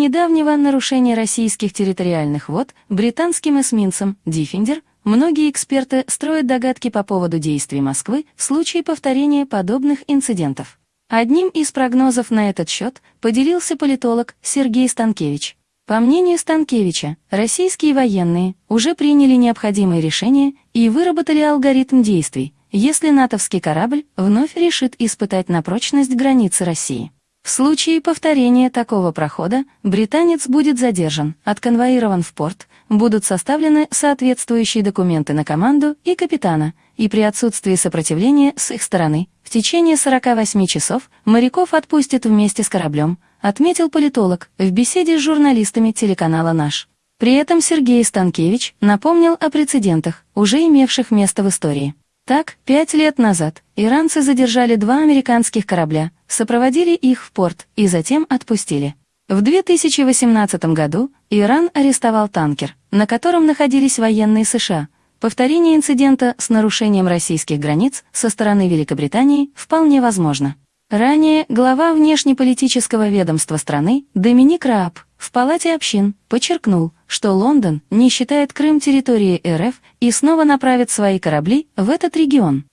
недавнего нарушения российских территориальных вод британским эсминцем «Диффендер» многие эксперты строят догадки по поводу действий Москвы в случае повторения подобных инцидентов. Одним из прогнозов на этот счет поделился политолог Сергей Станкевич. По мнению Станкевича, российские военные уже приняли необходимые решения и выработали алгоритм действий, если натовский корабль вновь решит испытать на прочность границы России. В случае повторения такого прохода британец будет задержан, отконвоирован в порт, будут составлены соответствующие документы на команду и капитана, и при отсутствии сопротивления с их стороны в течение 48 часов моряков отпустят вместе с кораблем, отметил политолог в беседе с журналистами телеканала «Наш». При этом Сергей Станкевич напомнил о прецедентах, уже имевших место в истории. Так, пять лет назад иранцы задержали два американских корабля, сопроводили их в порт и затем отпустили. В 2018 году Иран арестовал танкер, на котором находились военные США. Повторение инцидента с нарушением российских границ со стороны Великобритании вполне возможно. Ранее глава внешнеполитического ведомства страны Доминик Рааб в Палате общин подчеркнул, что Лондон не считает Крым территорией РФ и снова направит свои корабли в этот регион.